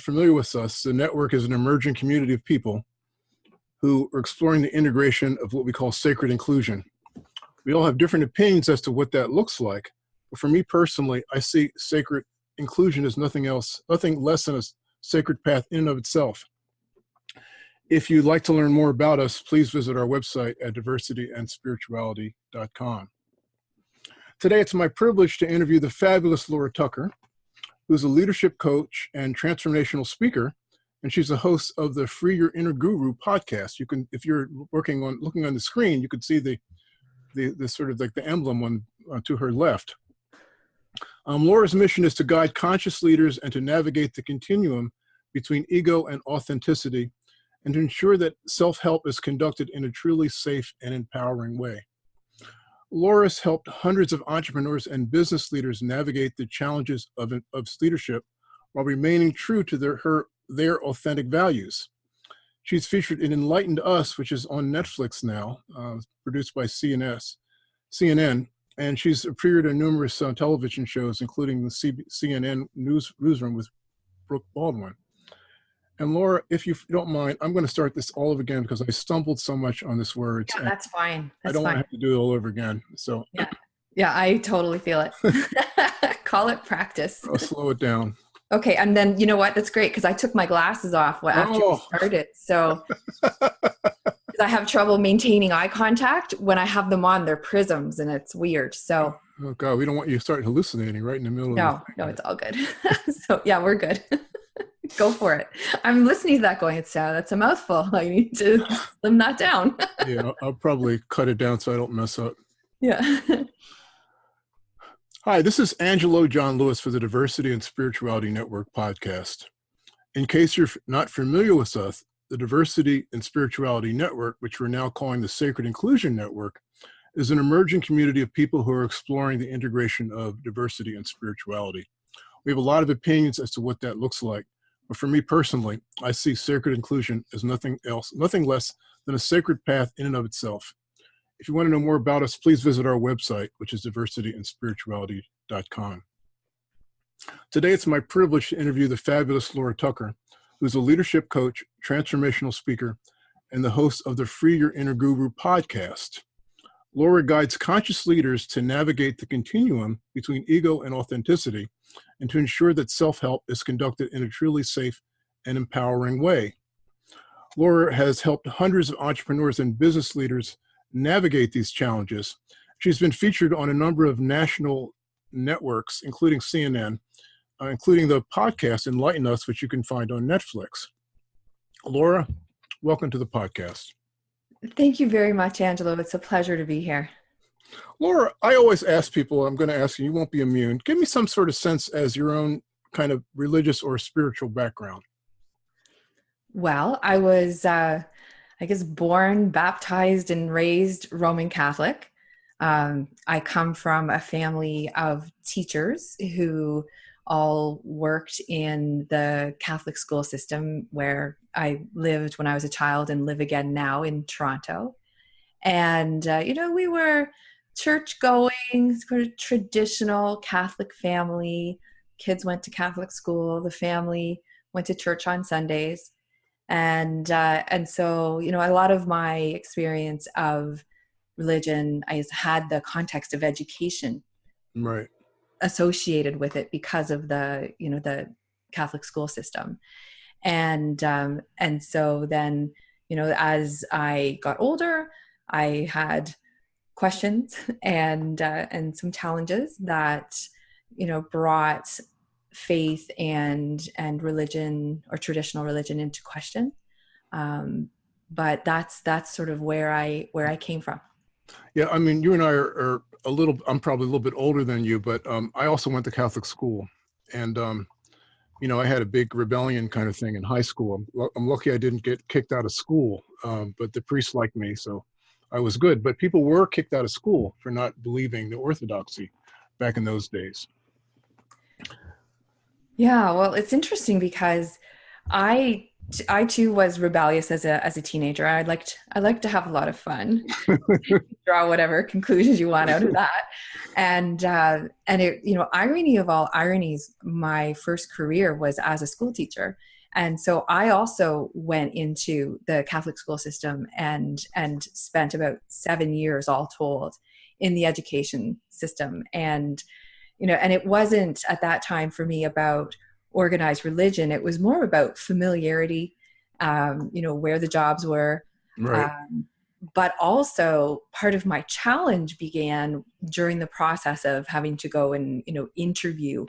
familiar with us, the network is an emerging community of people who are exploring the integration of what we call sacred inclusion. We all have different opinions as to what that looks like. But for me personally, I see sacred inclusion as nothing else, nothing less than a sacred path in and of itself. If you'd like to learn more about us, please visit our website at diversityandspirituality.com. Today, it's my privilege to interview the fabulous Laura Tucker, who's a leadership coach and transformational speaker, and she's the host of the Free Your Inner Guru podcast. You can, if you're working on looking on the screen, you can see the the, the sort of like the emblem on uh, to her left. Um, Laura's mission is to guide conscious leaders and to navigate the continuum between ego and authenticity, and to ensure that self-help is conducted in a truly safe and empowering way. Laura's helped hundreds of entrepreneurs and business leaders navigate the challenges of, of leadership while remaining true to their, her, their authentic values. She's featured in Enlighten Us, which is on Netflix now, uh, produced by CNS, CNN, and she's appeared in numerous uh, television shows, including the C CNN news, Newsroom with Brooke Baldwin. And Laura, if you don't mind, I'm going to start this all over again because I stumbled so much on this word. Yeah, that's fine. That's I don't fine. want to have to do it all over again. So yeah, yeah, I totally feel it. Call it practice. I'll slow it down. Okay, and then you know what? That's great because I took my glasses off after oh. we started. So I have trouble maintaining eye contact when I have them on. They're prisms, and it's weird. So. Oh God, we don't want you to start hallucinating right in the middle. Of. No, no, it's all good. so yeah, we're good. Go for it. I'm listening to that going, it's uh, that's a mouthful. I need to slim that down. yeah, I'll probably cut it down so I don't mess up. Yeah. Hi, this is Angelo John Lewis for the Diversity and Spirituality Network podcast. In case you're not familiar with us, the Diversity and Spirituality Network, which we're now calling the Sacred Inclusion Network, is an emerging community of people who are exploring the integration of diversity and spirituality. We have a lot of opinions as to what that looks like, but for me personally, I see sacred inclusion as nothing else, nothing less than a sacred path in and of itself. If you want to know more about us, please visit our website, which is diversityandspirituality.com. Today, it's my privilege to interview the fabulous Laura Tucker, who's a leadership coach, transformational speaker, and the host of the Free Your Inner Guru podcast. Laura guides conscious leaders to navigate the continuum between ego and authenticity and to ensure that self-help is conducted in a truly safe and empowering way. Laura has helped hundreds of entrepreneurs and business leaders navigate these challenges. She's been featured on a number of national networks, including CNN, uh, including the podcast Enlighten Us, which you can find on Netflix. Laura, welcome to the podcast. Thank you very much, Angelo. It's a pleasure to be here. Laura, I always ask people, I'm going to ask you, you won't be immune. Give me some sort of sense as your own kind of religious or spiritual background. Well, I was, uh, I guess, born, baptized, and raised Roman Catholic. Um, I come from a family of teachers who all worked in the Catholic school system where I lived when I was a child and live again now in Toronto. And, uh, you know, we were church going, sort of traditional Catholic family. Kids went to Catholic school, the family went to church on Sundays. And, uh, and so, you know, a lot of my experience of religion, I had the context of education. Right associated with it because of the you know the Catholic school system, and um, and so then you know as I got older, I had questions and uh, and some challenges that you know brought faith and and religion or traditional religion into question. Um, but that's that's sort of where i where i came from. Yeah i mean you and i are, are a little, I'm probably a little bit older than you, but um, I also went to Catholic school. And, um, you know, I had a big rebellion kind of thing in high school. I'm, I'm lucky I didn't get kicked out of school, um, but the priests liked me, so I was good. But people were kicked out of school for not believing the orthodoxy back in those days. Yeah, well, it's interesting because I I too was rebellious as a as a teenager. I liked I liked to have a lot of fun, draw whatever conclusions you want out of that, and uh, and it you know irony of all ironies. My first career was as a school teacher, and so I also went into the Catholic school system and and spent about seven years all told in the education system, and you know and it wasn't at that time for me about organized religion. It was more about familiarity, um, you know, where the jobs were. Right. Um, but also part of my challenge began during the process of having to go and, you know, interview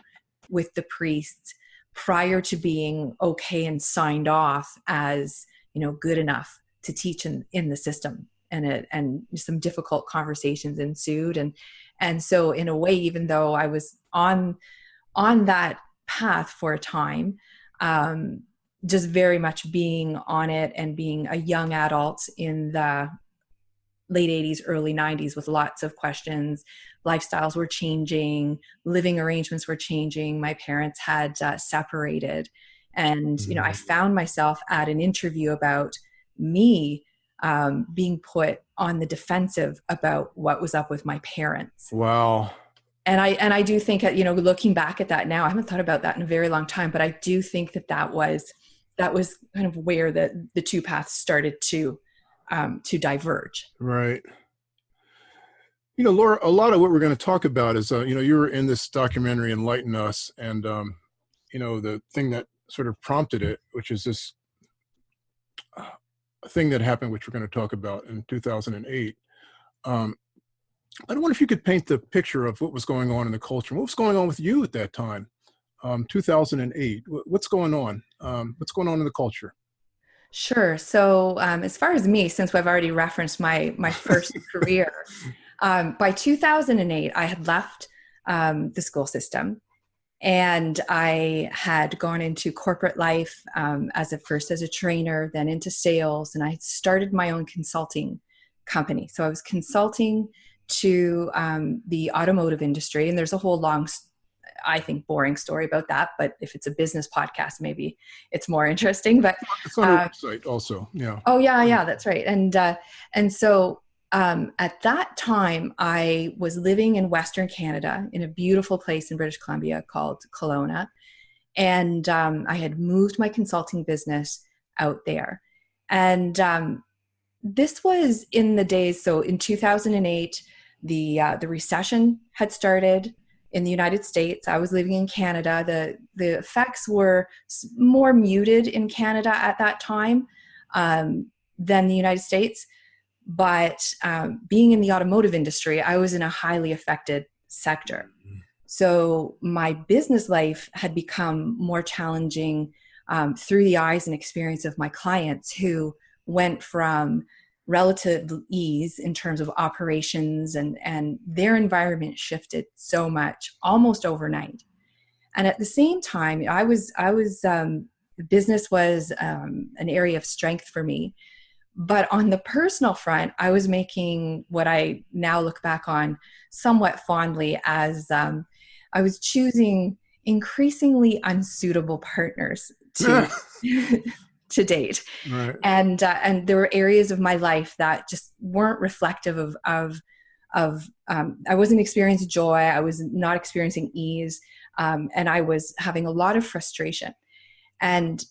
with the priests prior to being okay and signed off as, you know, good enough to teach in, in the system. And it, and some difficult conversations ensued. And, and so in a way, even though I was on, on that path for a time um, just very much being on it and being a young adult in the late 80s early 90s with lots of questions. Lifestyles were changing living arrangements were changing. My parents had uh, separated. And you know i mm-hmm. found myself at an interview about me um, being put on the defensive about what was up with my parents. Wow and i and i do think you know looking back at that now i haven't thought about that in a very long time but i do think that that was that was kind of where the the two paths started to um to diverge. Right. You know laura a lot of what we're going to talk about is uh, you know you were in this documentary enlighten us and um you know the thing that sort of prompted it which is this uh, thing that happened which we're going to talk about in 2008 um I don't wonder if you could paint the picture of what was going on in the culture. What was going on with you at that time, um, 2008? What's going on? Um, what's going on in the culture? Sure. So um, as far as me, since I've already referenced my my first career, um, by 2008, I had left um, the school system, and I had gone into corporate life um, as a first as a trainer, then into sales, and I started my own consulting company. So I was consulting to um, the automotive industry, and there's a whole long, I think, boring story about that. But if it's a business podcast, maybe it's more interesting. But it's on uh, website also, yeah. Oh yeah, yeah, that's right. And uh, and so um, at that time, I was living in Western Canada in a beautiful place in British Columbia called Kelowna, and um, I had moved my consulting business out there, and um, this was in the days. So in 2008 the uh, the recession had started in the United States. I was living in Canada. The the effects were more muted in Canada at that time um, than the United States. But um, being in the automotive industry, I was in a highly affected sector. Mm-hmm. So my business life had become more challenging um, through the eyes and experience of my clients who went from relative ease in terms of operations and and their environment shifted so much almost overnight. And at the same time i was i was um, business was um, an area of strength for me. But on the personal front i was making what i now look back on somewhat fondly as um, i was choosing increasingly unsuitable partners to to date right. and uh, and there were areas of my life that just weren't reflective of of of um, i wasn't experiencing joy i was not experiencing ease um, and i was having a lot of frustration and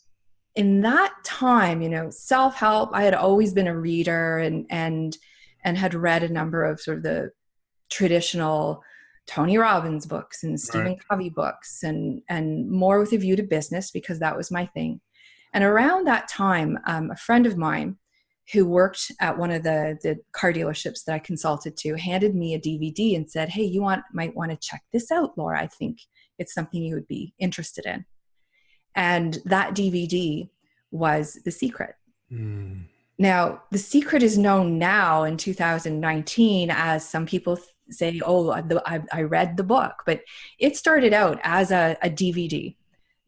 in that time you know self-help i had always been a reader and and and had read a number of sort of the traditional Tony Robbins books and Stephen right. Covey books and and more with a view to business because that was my thing. And around that time, um, a friend of mine who worked at one of the, the car dealerships that I consulted to handed me a DVD and said, Hey, you want might want to check this out, Laura. I think it's something you would be interested in. And that DVD was The Secret. Mm. Now, The Secret is known now in 2019 as some people say, Oh, I, I read the book, but it started out as a, a DVD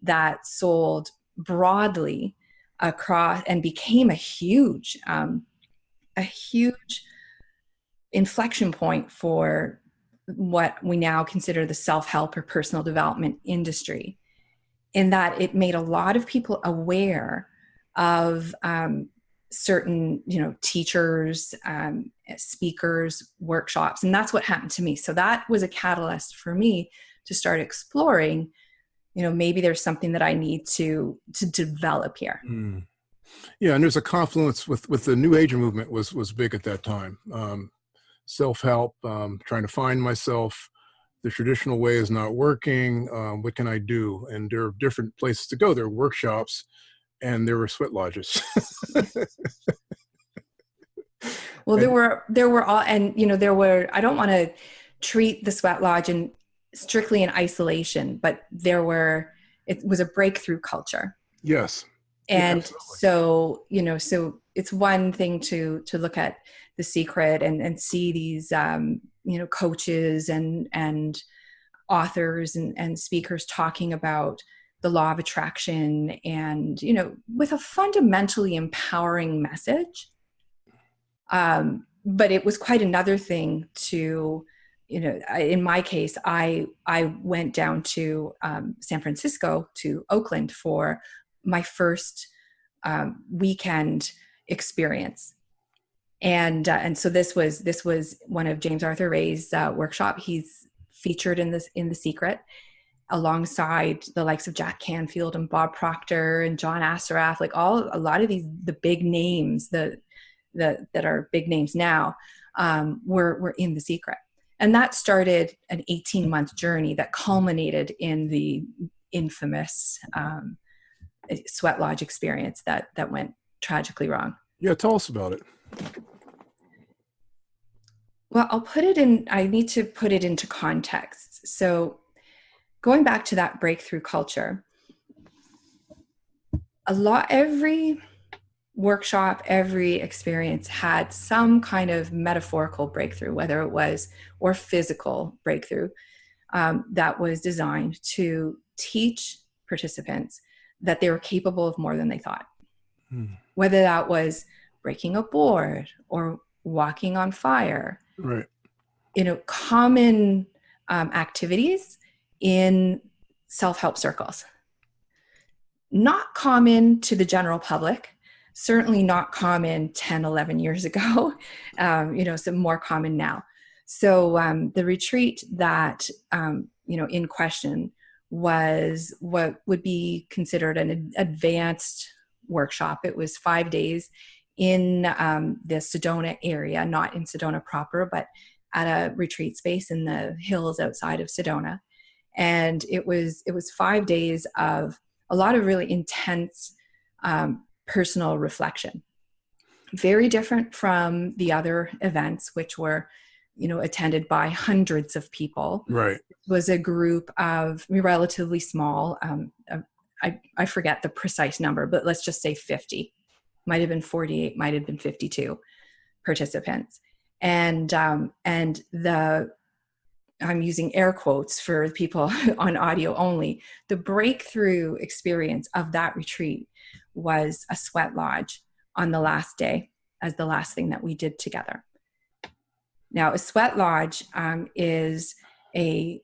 that sold broadly across and became a huge um, a huge inflection point for what we now consider the self-help or personal development industry in that it made a lot of people aware of um, certain you know teachers um, speakers workshops and that's what happened to me. So that was a catalyst for me to start exploring you know maybe there's something that i need to to develop here mm. yeah and there's a confluence with with the new age movement was was big at that time um, self-help um, trying to find myself the traditional way is not working um, what can i do and there are different places to go there are workshops and there were sweat lodges. well, there were there were all, and you know, there were. I don't want to treat the sweat lodge in strictly in isolation, but there were. It was a breakthrough culture. Yes. And yeah, so you know, so it's one thing to to look at the secret and and see these um, you know coaches and and authors and, and speakers talking about the law of attraction and you know with a fundamentally empowering message um, but it was quite another thing to you know in my case i i went down to um, san francisco to oakland for my first um, weekend experience. And uh, and so this was this was one of james arthur ray's uh, workshop. He's featured in this in the secret alongside the likes of Jack Canfield and Bob Proctor and John Assaraf, like all a lot of these the big names the the that are big names now um, were were in the secret, and that started an 18 month journey that culminated in the infamous um, sweat lodge experience that that went tragically wrong. Yeah, tell us about it. Well, I'll put it in. I need to put it into context. So going back to that breakthrough culture, a lot, every workshop, every experience had some kind of metaphorical breakthrough, whether it was or physical breakthrough um, that was designed to teach participants that they were capable of more than they thought. Hmm. Whether that was breaking a board or walking on fire, right? You know, common um, activities in self help circles. Not common to the general public, certainly not common 10, 11 years ago, um, you know, some more common now. So um, the retreat that, um, you know, in question was what would be considered an advanced workshop. It was five days in um, the Sedona area, not in Sedona proper, but at a retreat space in the hills outside of Sedona and it was it was five days of a lot of really intense um, personal reflection. Very different from the other events which were you know attended by hundreds of people. Right. It was a group of relatively small um, I, I forget the precise number but let's just say 50 might have been 48 might have been 52 participants. And um, and the I'm using air quotes for people on audio only. The breakthrough experience of that retreat was a sweat lodge on the last day as the last thing that we did together. Now, a sweat lodge um, is a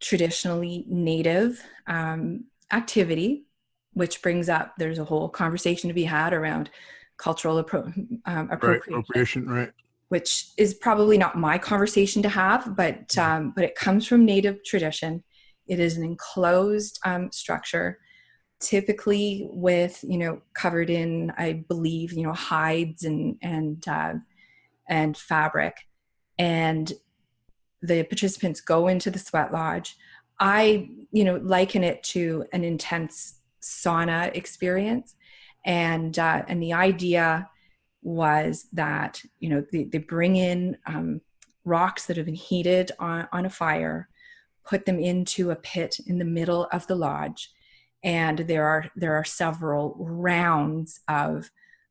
traditionally native um, activity, which brings up there's a whole conversation to be had around cultural appro- um, appropriation. Right, appropriation, right which is probably not my conversation to have, but mm-hmm. um, but it comes from Native tradition. It is an enclosed um, structure, typically with you know covered in, I believe, you know hides and and uh, and fabric, and the participants go into the sweat lodge. I you know liken it to an intense sauna experience, and uh, and the idea was that you know they, they bring in um, rocks that have been heated on, on a fire put them into a pit in the middle of the lodge and there are there are several rounds of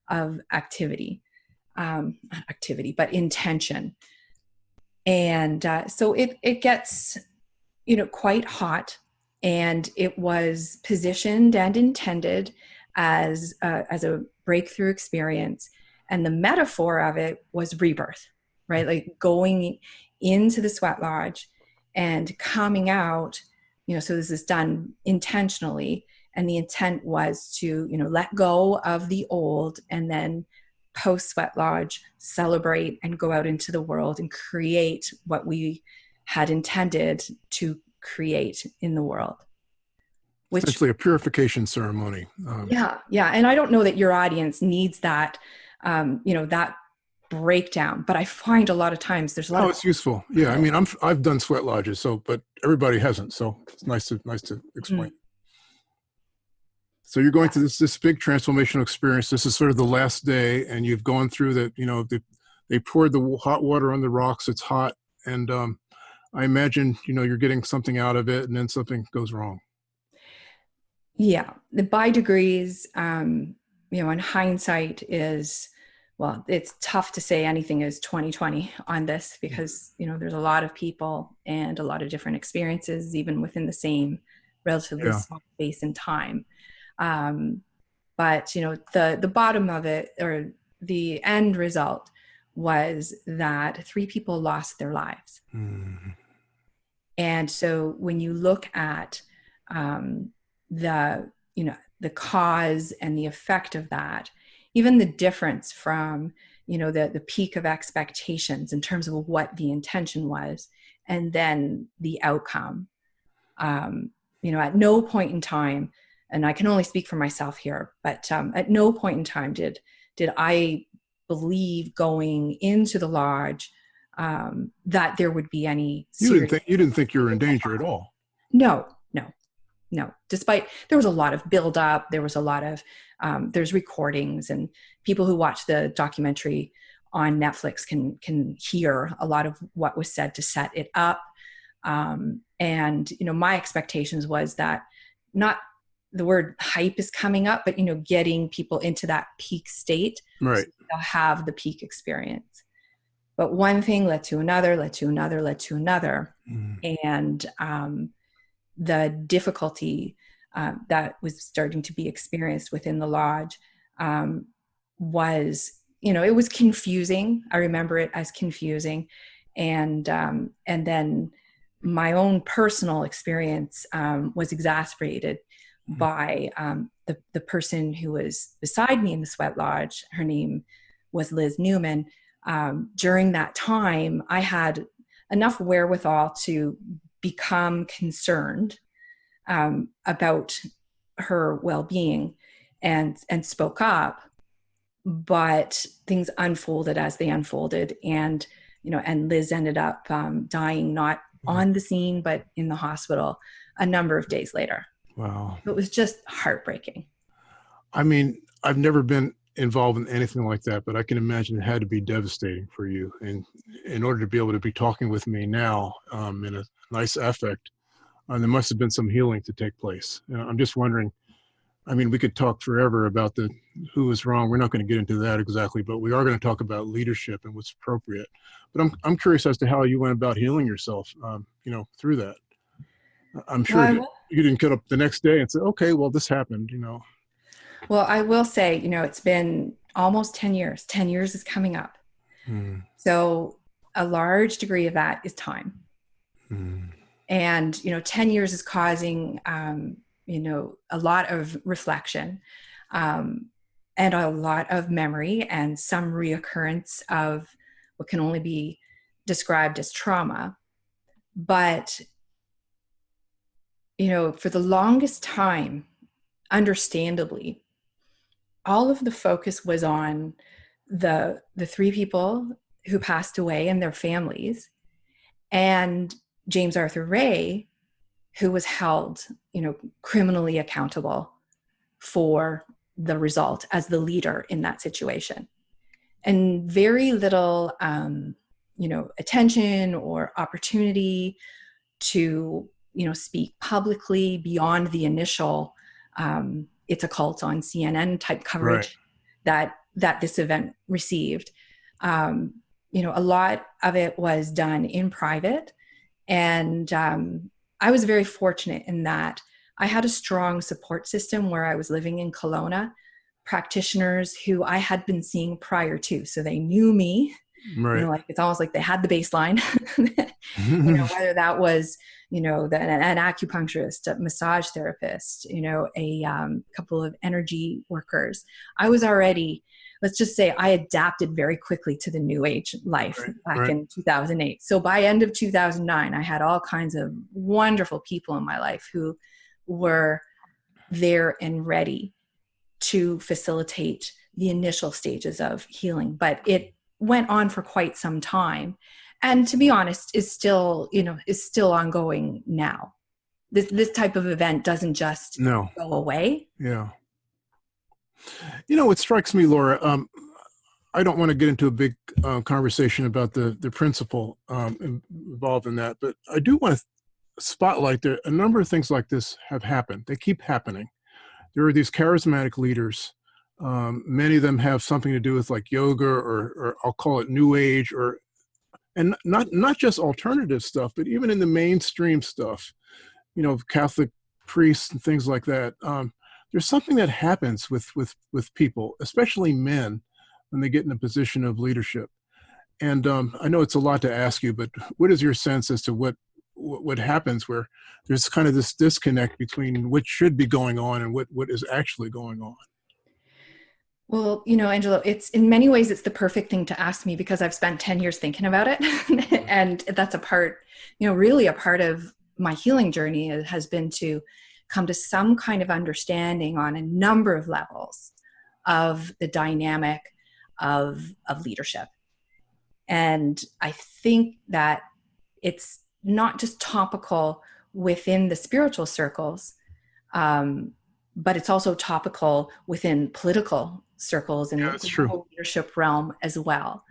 of activity um, activity but intention. And uh, so it it gets you know quite hot and it was positioned and intended as as a breakthrough experience and the metaphor of it was rebirth right? Like going into the sweat lodge and coming out you know so this is done intentionally. And the intent was to you know let go of the old and then post sweat lodge celebrate and go out into the world and create what we had intended to create in the world. Which essentially a purification ceremony um, yeah yeah. And i don't know that your audience needs that um, you know that breakdown. But i find a lot of times there's a lot oh of- it's useful. Yeah i mean i'm i've done sweat lodges so but everybody hasn't so it's nice to nice to explain. Mm-hmm. so you're going through this this big transformational experience. This is sort of the last day and you've gone through that you know the, they poured the hot water on the rocks. It's hot and um, i imagine you know you're getting something out of it and then something goes wrong. Yeah. The by degrees um you know in hindsight is well it's tough to say anything is 2020 on this because you know there's a lot of people and a lot of different experiences even within the same relatively yeah. small space and time um, but you know the the bottom of it or the end result was that three people lost their lives mm. and so when you look at um, the you know the cause and the effect of that even the difference from you know the the peak of expectations in terms of what the intention was and then the outcome. Um, you know at no point in time and i can only speak for myself here but um, at no point in time did did i believe going into the lodge um, that there would be any you didn't think you didn't think you were in danger at all. No no despite there was a lot of build up there was a lot of um, there's recordings and people who watch the documentary on netflix can can hear a lot of what was said to set it up. Um, and you know my expectations was that not the word hype is coming up but you know getting people into that peak state right. so they'll have the peak experience. But one thing led to another led to another led to another. Mm. and um, the difficulty um, that was starting to be experienced within the lodge um, was you know it was confusing. I remember it as confusing. And um, and then my own personal experience um, was exacerbated mm-hmm. by um, the, the person who was beside me in the sweat lodge. Her name was liz neuman. Um, during that time i had enough wherewithal to become concerned um, about her well-being and and spoke up but things unfolded as they unfolded and you know and liz ended up um, dying not mm-hmm. on the scene but in the hospital a number of days later. Wow. It was just heartbreaking. I mean i've never been involved in anything like that but i can imagine it had to be devastating for you. And in order to be able to be talking with me now um, in a nice affect and there must have been some healing to take place uh, i'm just wondering i mean we could talk forever about the who was wrong we're not going to get into that exactly but we are going to talk about leadership and what's appropriate but i'm, I'm curious as to how you went about healing yourself um, you know through that i'm sure well, you, you didn't get up the next day and say okay well this happened you know well, I will say, you know, it's been almost 10 years. 10 years is coming up. Mm. So a large degree of that is time. Mm. And, you know, 10 years is causing, um, you know, a lot of reflection um, and a lot of memory and some reoccurrence of what can only be described as trauma. But, you know, for the longest time, understandably, all of the focus was on the the three people who passed away and their families and James Arthur Ray who was held you know criminally accountable for the result as the leader in that situation and very little um, you know attention or opportunity to you know speak publicly beyond the initial um, it's a cult on CNN type coverage right. that that this event received. Um, you know, a lot of it was done in private, and um, I was very fortunate in that I had a strong support system where I was living in Kelowna, practitioners who I had been seeing prior to, so they knew me, right. you know like it's almost like they had the baseline. You know whether that was you know the, an, an acupuncturist a massage therapist you know a um, couple of energy workers. I was already let's just say i adapted very quickly to the new age life Right, back right. in 2008 so by end of 2009 i had all kinds of wonderful people in my life who were there and ready to facilitate the initial stages of healing but it went on for quite some time. And to be honest is still you know is still ongoing now. This this type of event doesn't just no, go away. Yeah. You know, what strikes me, Laura, um, I don't want to get into a big uh, conversation about the, the principle um, involved in that, but I do want to spotlight that a number of things like this have happened. They keep happening. There are these charismatic leaders. Um, many of them have something to do with like yoga or, or I'll call it new age or and not not just alternative stuff, but even in the mainstream stuff, you know, Catholic priests and things like that. Um, there's something that happens with with with people, especially men, when they get in a position of leadership. And um, I know it's a lot to ask you, but what is your sense as to what what, what happens where there's kind of this disconnect between what should be going on and what what is actually going on? well you know angelo it's in many ways it's the perfect thing to ask me because i've spent 10 years thinking about it and that's a part you know really a part of my healing journey has been to come to some kind of understanding on a number of levels of the dynamic of of leadership. And i think that it's not just topical within the spiritual circles um, but it's also topical within political circles and Yeah, the leadership realm as well.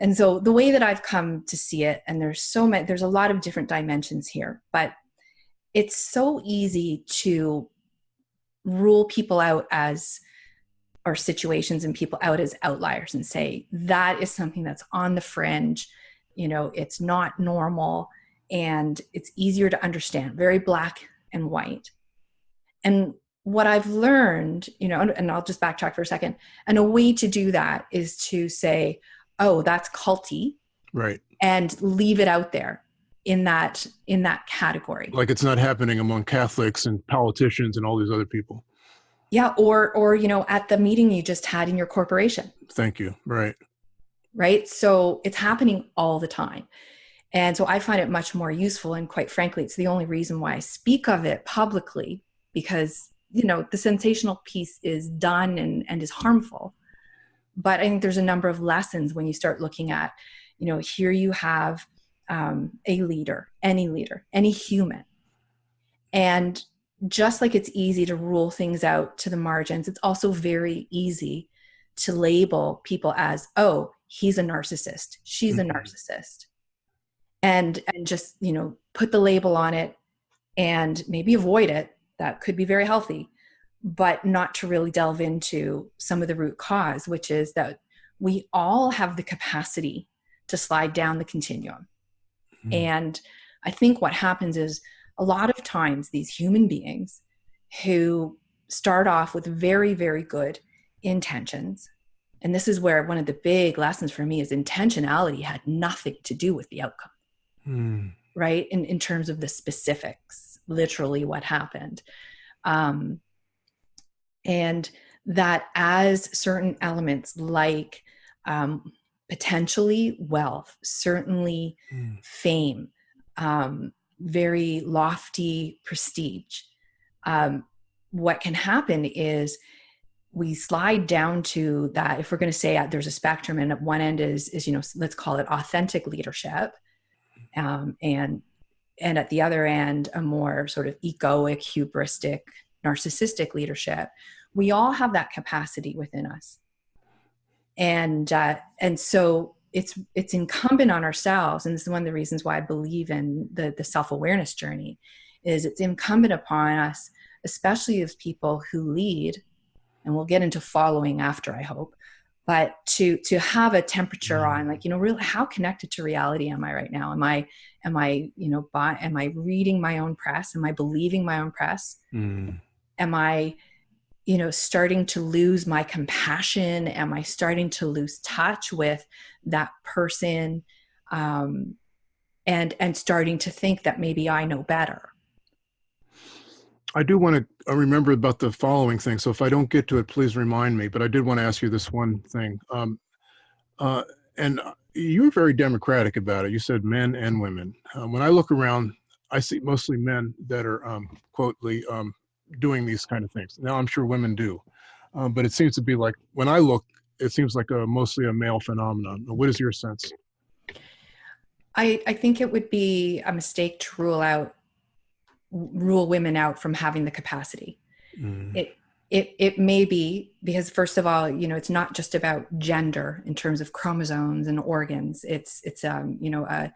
And so the way that i've come to see it and there's so many there's a lot of different dimensions here but it's so easy to rule people out as or situations and people out as outliers and say that is something that's on the fringe. You know it's not normal and it's easier to understand. Very black and white. And what i've learned you know and, and i'll just backtrack for a second. And a way to do that is to say oh that's culty Right. and leave it out there in that in that category Like it's not happening among Catholics and politicians and all these other people. yeah or or you know at the meeting you just had in your corporation Thank you. Right. right so it's happening all the time and so i find it much more useful and quite frankly it's the only reason why i speak of it publicly because you know the sensational piece is done and, and is harmful but i think there's a number of lessons when you start looking at you know here you have um, a leader any leader any human. And just like it's easy to rule things out to the margins it's also very easy to label people as oh he's a narcissist she's Mhm. a narcissist. And and just you know put the label on it and maybe avoid it. That could be very healthy but not to really delve into some of the root cause which is that we all have the capacity to slide down the continuum Mhm. and i think what happens is a lot of times these human beings who start off with very very good intentions and this is where one of the big lessons for me is intentionality had nothing to do with the outcome Hmm. right in, in terms of the specifics literally what happened um, and that as certain elements like um, potentially wealth certainly Hmm. fame um, very lofty prestige um, what can happen is we slide down to that if we're going to say uh, there's a spectrum and at one end is is you know let's call it authentic leadership um, and and at the other end a more sort of egoic hubristic narcissistic leadership we all have that capacity within us and uh, and so it's it's incumbent on ourselves and this is one of the reasons why i believe in the the self-awareness journey is it's incumbent upon us especially as people who lead and we'll get into following after i hope but to to have a temperature on like you know really how connected to reality am i right now? Am i am i you know by am i reading my own press? Am i believing my own press? Hmm. am i you know starting to lose my compassion? Am i starting to lose touch with that person um, and and starting to think that maybe i know better? I do want to uh, remember about the following thing so if i don't get to it please remind me but i did want to ask you this one thing. Um, uh, and you were very democratic about it. You said men and women. Uh, when i look around i see mostly men that are um, quote the um, doing these kind of things. Now I'm sure women do, um, but it seems to be like when I look, it seems like a mostly a male phenomenon. What is your sense? I, I think it would be a mistake to rule out rule women out from having the capacity. Mm. It it it may be because first of all, you know, it's not just about gender in terms of chromosomes and organs. It's it's um you know uh,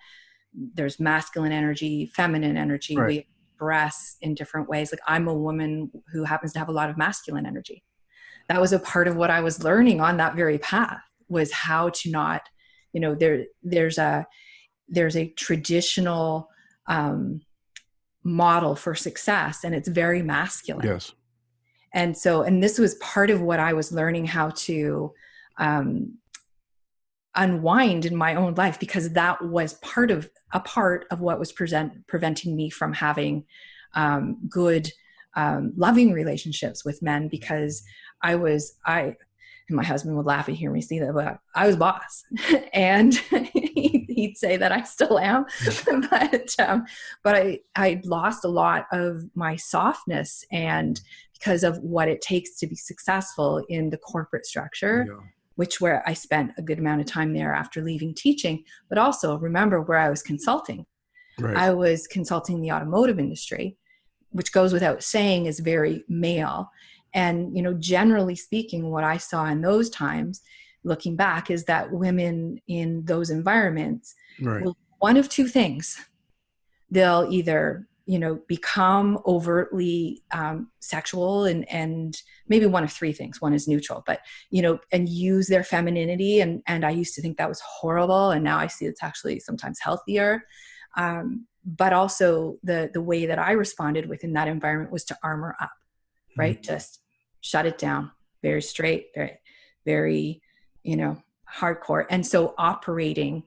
there's masculine energy, feminine energy. Right. We express in different ways. Like I'm a woman who happens to have a lot of masculine energy. That was a part of what I was learning on that very path was how to not, you know, there there's a there's a traditional um, model for success, and it's very masculine. Yes. And so, and this was part of what I was learning how to um, unwind in my own life because that was part of a part of what was present preventing me from having um, good um, loving relationships with men because i was i and my husband would laugh and hear me see that but i was boss. And he'd say that i still am. But um, but i i lost a lot of my softness and because of what it takes to be successful in the corporate structure. Yeah which where I spent a good amount of time there after leaving teaching, but also remember where I was consulting. Right. I was consulting the automotive industry, which goes without saying is very male. And, you know, generally speaking, what I saw in those times, looking back, is that women in those environments right. will one of two things. They'll either you know become overtly um, sexual and and maybe one of three things. One is neutral but you know and use their femininity. And and i used to think that was horrible. And now i see it's actually sometimes healthier. Um, but also the the way that i responded within that environment was to armor up right? Mm-hmm. just shut it down. Very straight very very you know hardcore. And so operating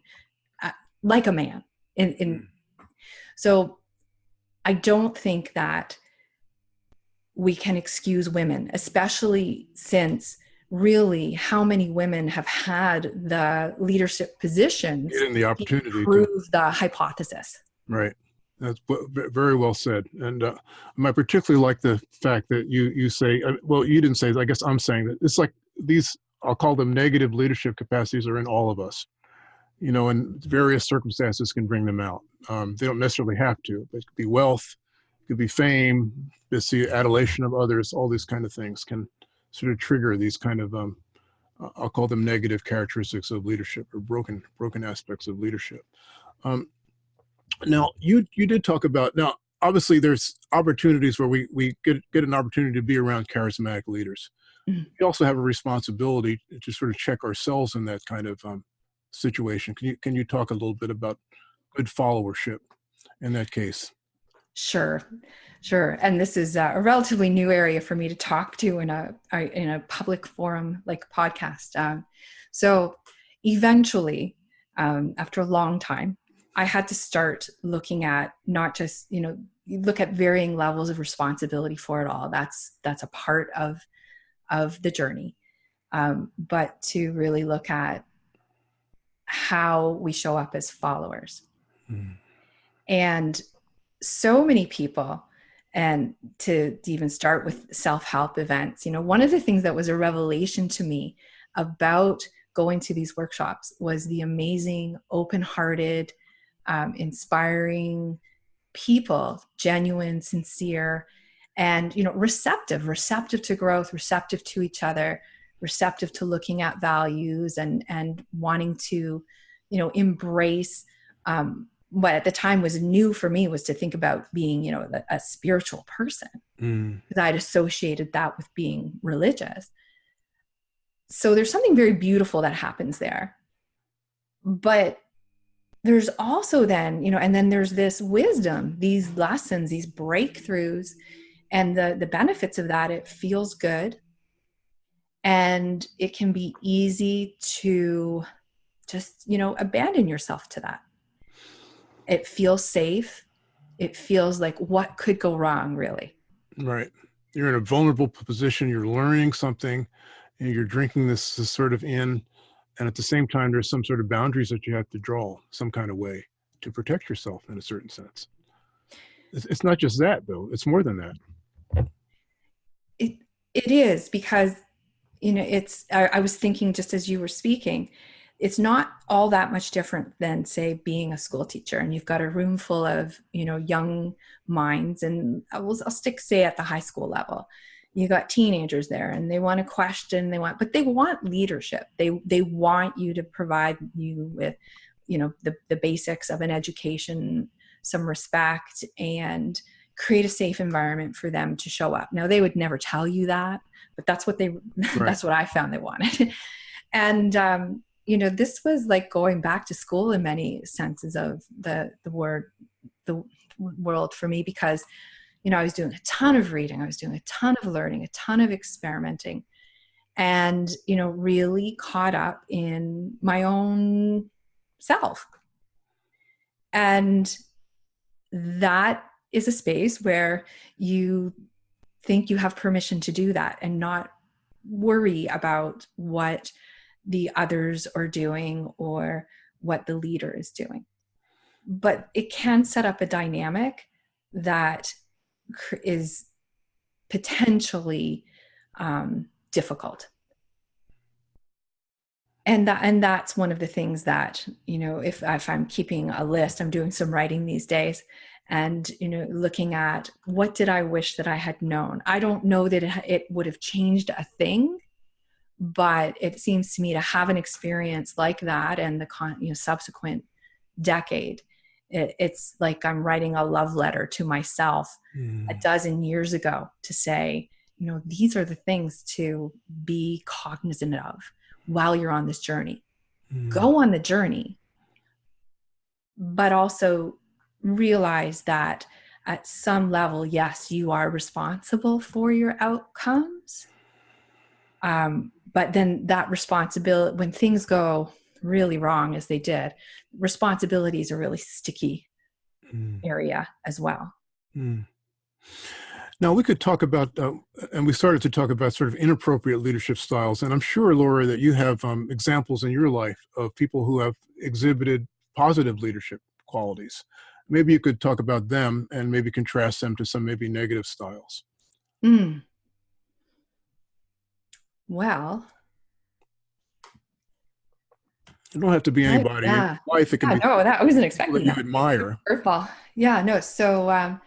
uh, like a man in in mm. so I don't think that we can excuse women, especially since really how many women have had the leadership positions in the opportunity to prove the hypothesis. Right. That's very well said. And uh, I particularly like the fact that you you say, uh, well, you didn't say. I guess I'm saying that it's like these. I'll call them negative leadership capacities are in all of us you know, and various circumstances can bring them out. Um, they don't necessarily have to, but it could be wealth, it could be fame, it's the adulation of others, all these kind of things can sort of trigger these kind of, um, I'll call them negative characteristics of leadership or broken, broken aspects of leadership. Um, now, you, you did talk about, now, obviously there's opportunities where we, we get, get an opportunity to be around charismatic leaders. Mm -hmm. We also have a responsibility to sort of check ourselves in that kind of um, situation. Can you can you talk a little bit about good followership in that case? Sure, sure. And this is a relatively new area for me to talk to in a in a public forum like podcast. Um, so eventually, um, after a long time, I had to start looking at not just you know look at varying levels of responsibility for it all. That's that's a part of of the journey, um, but to really look at how we show up as followers. Mm. And so many people, and to, to even start with self help events, you know, one of the things that was a revelation to me about going to these workshops was the amazing, open hearted, um, inspiring people, genuine, sincere, and you know receptive receptive to growth receptive to each other receptive to looking at values and and wanting to you know embrace um, what at the time was new for me was to think about being you know a, a spiritual person. Mm. because i'd associated that with being religious. So there's something very beautiful that happens there. But there's also then you know and then there's this wisdom these lessons these breakthroughs and the the benefits of that it feels good and it can be easy to just you know abandon yourself to that. It feels safe. It feels like what could go wrong really. Right. You're in a vulnerable position. You're learning something and you're drinking this, this sort of in. And at the same time there's some sort of boundaries that you have to draw some kind of way to protect yourself in a certain sense. It's, it's not just that though. It's more than that. It it is because you know it's I, I was thinking just as you were speaking it's not all that much different than say being a school teacher and you've got a room full of you know young minds and uh, I will, I'll stick say at the high school level. You got teenagers there and they want to question they want but they want leadership. They they want you to provide you with you know the, the basics of an education some respect and create a safe environment for them to show up. Now they would never tell you that but that's what they right. that's what i found they wanted. And um, you know this was like going back to school in many senses of the the word the world for me because you know i was doing a ton of reading i was doing a ton of learning a ton of experimenting and you know really caught up in my own self. And that is a space where you think you have permission to do that and not worry about what the others are doing or what the leader is doing. But it can set up a dynamic that is potentially um, difficult. And that and that's one of the things that you know if if I'm keeping a list, I'm doing some writing these days, and you know looking at what did I wish that I had known. I don't know that it, it would have changed a thing, but it seems to me to have an experience like that and the con- you know subsequent decade it, it's like i'm writing a love letter to myself mm. a dozen years ago to say you know these are the things to be cognizant of while you're on this journey mm. go on the journey but also realize that at some level yes you are responsible for your outcomes um, but then that responsibility when things go really wrong as they did responsibility is a really sticky mm. area as well mm. now we could talk about uh, and we started to talk about sort of inappropriate leadership styles and i'm sure laura that you have um, examples in your life of people who have exhibited positive leadership qualities maybe you could talk about them and maybe contrast them to some maybe negative styles mm. Well, it don't have to be anybody. Yeah. Wife, it can yeah, be. No, that I wasn't expecting that. You admire. Curveball. Yeah, no. So um,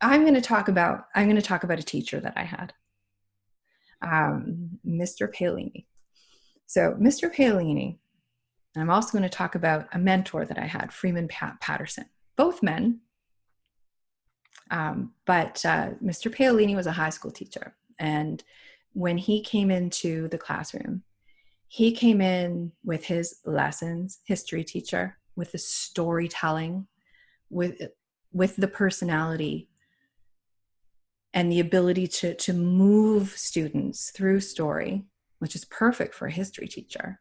I'm going to talk about. I'm going to talk about a teacher that I had, um, Mr. Paolini. So Mr. Paolini. I'm also going to talk about a mentor that I had, Freeman Pat- Patterson. Both men, um, but uh, Mr. Paolini was a high school teacher, and when he came into the classroom, he came in with his lessons, history teacher, with the storytelling, with with the personality and the ability to to move students through story, which is perfect for a history teacher.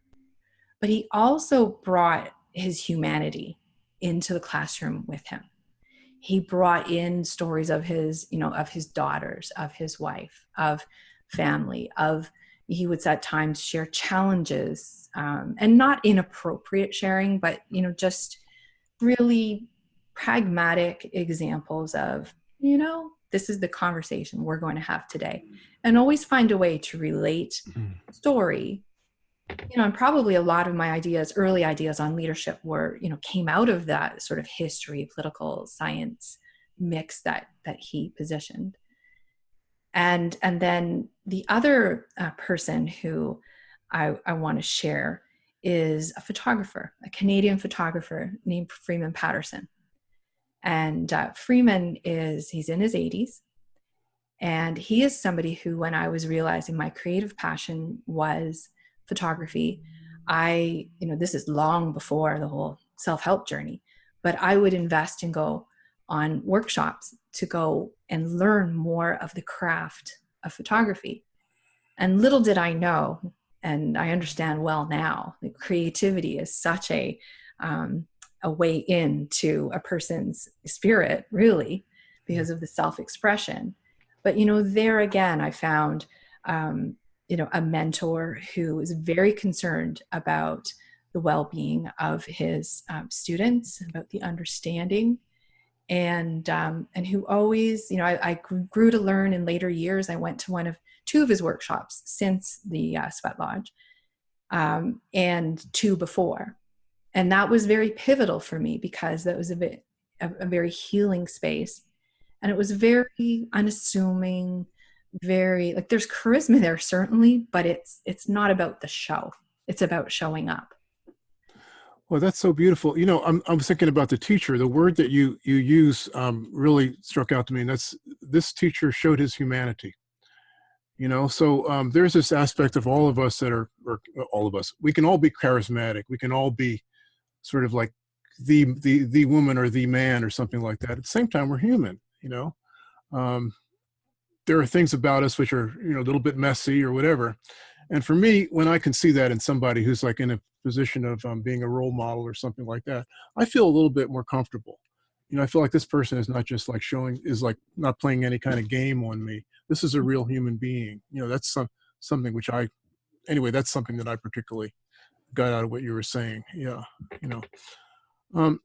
But he also brought his humanity into the classroom with him. He brought in stories of his, you know, of his daughters, of his wife, of family of he would at times share challenges um, and not inappropriate sharing but you know just really pragmatic examples of you know this is the conversation we're going to have today and always find a way to relate mm-hmm. story you know and probably a lot of my ideas early ideas on leadership were you know came out of that sort of history political science mix that that he positioned and and then the other uh, person who I, I want to share is a photographer, a Canadian photographer named Freeman Patterson. And uh, Freeman is he's in his 80s, and he is somebody who, when I was realizing my creative passion was photography, I you know this is long before the whole self help journey, but I would invest and go on workshops to go and learn more of the craft of photography. And little did I know, and I understand well now, that creativity is such a um, a way into a person's spirit, really, because of the self-expression. But you know, there again, I found um, you know a mentor who is very concerned about the well-being of his um, students, about the understanding, and um, and who always, you know, I, I, grew to learn in later years. I went to one of two of his workshops since the uh, Sweat Lodge, um, and two before, and that was very pivotal for me because that was a bit a, a very healing space, and it was very unassuming, very like there's charisma there certainly, but it's it's not about the show. It's about showing up well, that's so beautiful. You know, I'm, I'm thinking about the teacher. The word that you you use um, really struck out to me, and that's this teacher showed his humanity. You know, so um, there's this aspect of all of us that are, or all of us, we can all be charismatic. We can all be sort of like the the the woman or the man or something like that. At the same time, we're human. You know, um, there are things about us which are you know a little bit messy or whatever. And for me, when I can see that in somebody who's like in a position of um, being a role model or something like that, I feel a little bit more comfortable. You know, I feel like this person is not just like showing, is like not playing any kind of game on me. This is a real human being. You know, that's some something which I, anyway, that's something that I particularly got out of what you were saying. Yeah, you know. Um,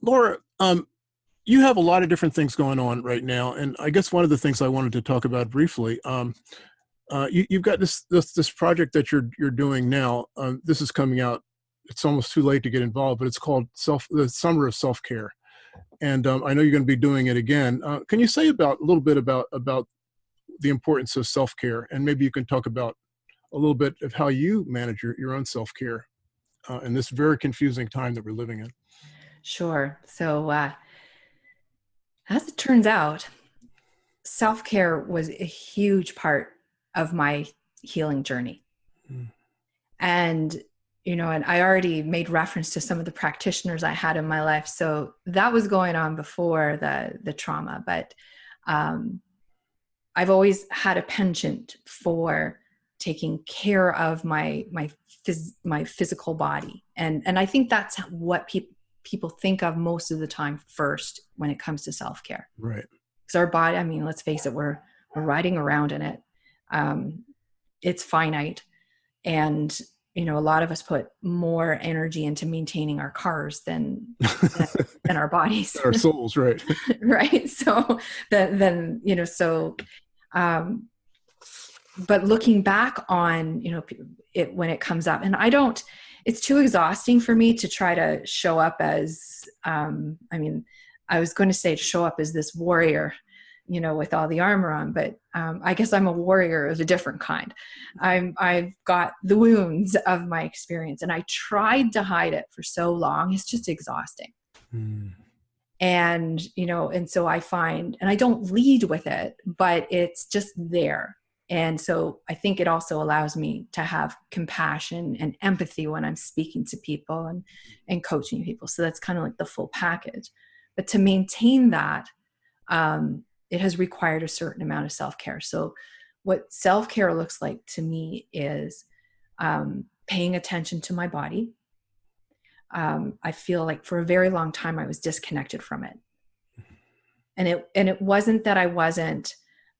Laura, um, you have a lot of different things going on right now, and I guess one of the things I wanted to talk about briefly. Um, uh, you, have got this, this, this project that you're you're doing now. Um, this is coming out. It's almost too late to get involved, but it's called self the Summer of Self Care, and um, I know you're going to be doing it again. Uh, can you say about a little bit about about the importance of self care, and maybe you can talk about a little bit of how you manage your, your own self care uh, in this very confusing time that we're living in. Sure. So, uh, as it turns out, self care was a huge part of my healing journey. Mm. And, you know, and I already made reference to some of the practitioners I had in my life. So that was going on before the, the trauma. But um, I've always had a penchant for taking care of my my phys- my physical body and and I think that's what people people think of most of the time first when it comes to self-care. Right. Because our body i mean let's face it we're we're riding around in it. Um, it's finite. And you know a lot of us put more energy into maintaining our cars than than, than our bodies. Our souls right. Right. So then then you know so um but looking back on you know it when it comes up and i don't it's too exhausting for me to try to show up as um i mean i was going to say to show up as this warrior you know, with all the armor on, but um, I guess I'm a warrior of a different kind. I'm, I've got the wounds of my experience and I tried to hide it for so long. It's just exhausting. Mm. And, you know, and so I find, and I don't lead with it, but it's just there. And so I think it also allows me to have compassion and empathy when I'm speaking to people and, and coaching people. So that's kind of like the full package. But to maintain that, um, it has required a certain amount of self-care so what self-care looks like to me is um, paying attention to my body um, i feel like for a very long time i was disconnected from it and it and it wasn't that i wasn't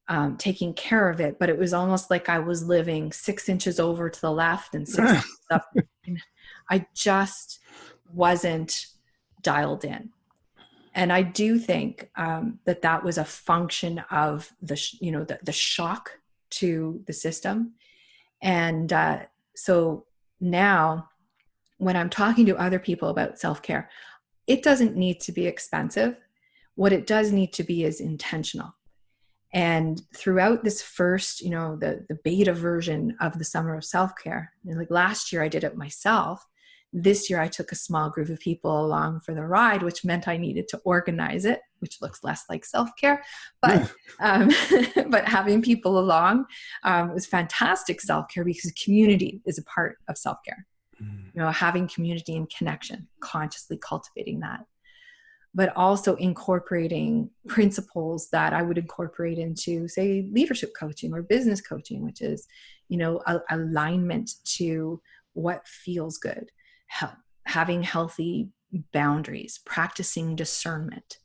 um, taking care of it but it was almost like i was living six inches over to the left and six up. I just wasn't dialed in. And i do think um, that that was a function of the you know the, the shock to the system. And uh, so now when i'm talking to other people about self-care it doesn't need to be expensive. What it does need to be is intentional and throughout this first you know the the beta version of the summer of self-care like last year i did it myself this year, I took a small group of people along for the ride, which meant I needed to organize it, which looks less like self care. But um, but having people along um, was fantastic self care because community is a part of self care. Mm. You know, having community and connection, consciously cultivating that. But also incorporating principles that I would incorporate into, say, leadership coaching or business coaching, which is, you know, a, alignment to what feels good, having healthy boundaries, practicing discernment.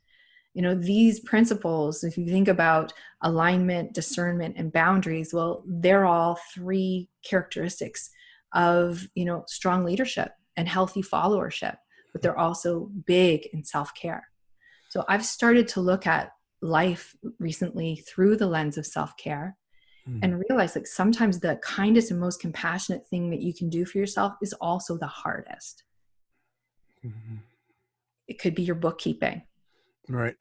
You know, these principles, if you think about alignment, discernment, and boundaries, well, they're all three characteristics of, you know, strong leadership and healthy followership but they're also big in self care. So I've started to look at life recently through the lens of self care mm. and realize like sometimes the kindest and most compassionate thing that you can do for yourself is also the hardest. Mm-hmm. It could be your bookkeeping. Right.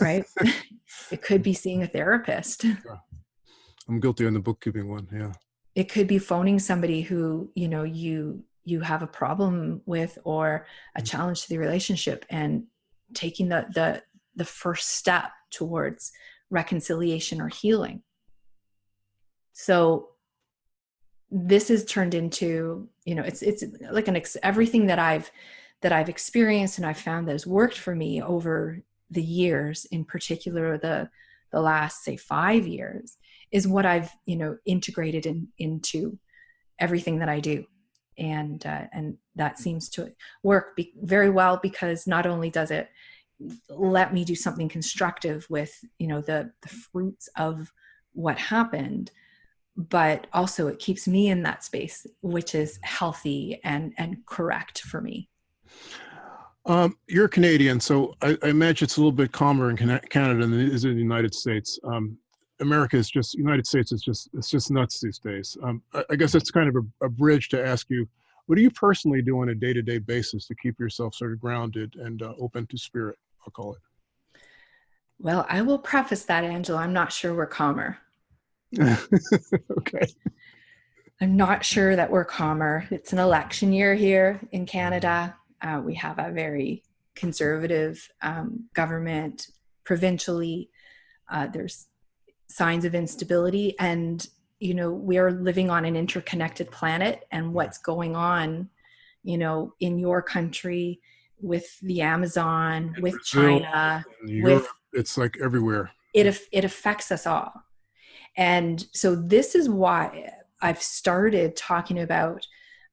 right. it could be seeing a therapist. Yeah. I'm guilty on the bookkeeping one. Yeah. It could be phoning somebody who, you know, you you have a problem with or a mm. challenge to the relationship and taking the the the first step towards reconciliation or healing so this is turned into you know it's it's like an ex- everything that i've that i've experienced and i've found that has worked for me over the years in particular the the last say five years is what i've you know integrated in, into everything that i do and uh, and that seems to work be- very well because not only does it let me do something constructive with you know the the fruits of what happened but also it keeps me in that space which is healthy and and correct for me um, you're Canadian, so I, I, imagine it's a little bit calmer in Canada than it is in the United States. Um, America is just United States is just it's just nuts these days. Um, I, I, guess that's kind of a, a, bridge to ask you, what do you personally do on a day-to-day basis to keep yourself sort of grounded and uh, open to spirit? I'll call it. Well, I will preface that, Angela. I'm not sure we're calmer. okay. I'm not sure that we're calmer. It's an election year here in Canada. Uh, we have a very conservative um, government provincially. Uh, there's signs of instability and you know we are living on an interconnected planet and what's going on you know in your country with the amazon with Brazil, china Europe, with it's like everywhere. It it affects us all. And so this is why i've started talking about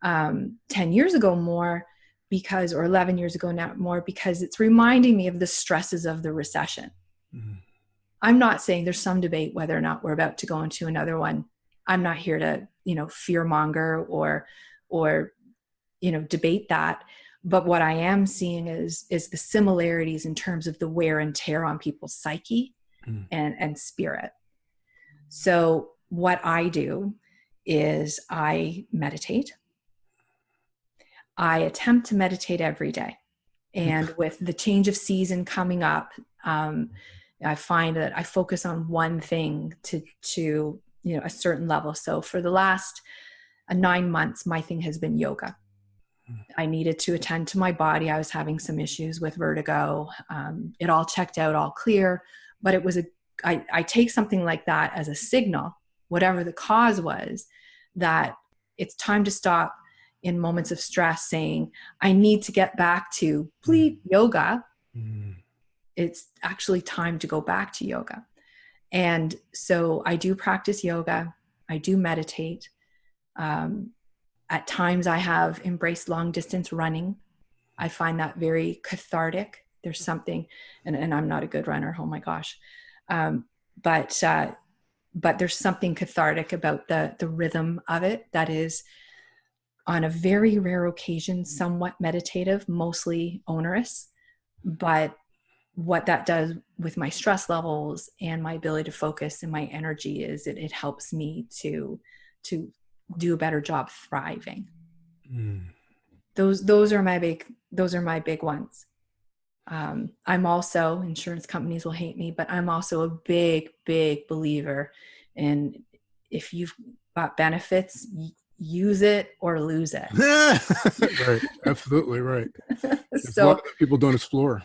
um, 10 years ago more because or 11 years ago now more because it's reminding me of the stresses of the recession. Mm-hmm I'm not saying there's some debate whether or not we're about to go into another one. I'm not here to, you know, fear monger or, or, you know, debate that. But what I am seeing is is the similarities in terms of the wear and tear on people's psyche mm. and and spirit. So what I do is I meditate. I attempt to meditate every day. And with the change of season coming up, um, I find that I focus on one thing to to you know a certain level. So for the last uh, nine months, my thing has been yoga. I needed to attend to my body. I was having some issues with vertigo. Um, it all checked out, all clear, but it was a. I, I take something like that as a signal, whatever the cause was, that it's time to stop in moments of stress saying, I need to get back to please yoga. Mm it's actually time to go back to yoga. And so I do practice yoga, I do meditate. Um, at times, I have embraced long distance running. I find that very cathartic. There's something, and, and I'm not a good runner, oh my gosh. Um, but uh, but there's something cathartic about the the rhythm of it that is on a very rare occasion somewhat meditative mostly onerous but what that does with my stress levels and my ability to focus and my energy is it, it helps me to to do a better job thriving. Mm. those those are my big those are my big ones. Um, i'm also insurance companies will hate me but i'm also a big big believer in if you've got benefits use it or lose it. Right. Absolutely right. So people don't explore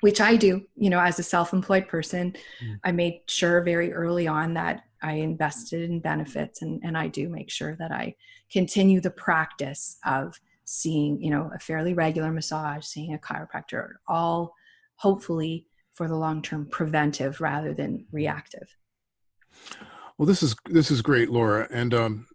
which I do, you know, as a self employed person. Mm. I made sure very early on that I invested in benefits and, and I do make sure that I continue the practice of seeing, you know, a fairly regular massage, seeing a chiropractor, all hopefully for the long term preventive rather than reactive. Well, this is this is great, Laura, and um,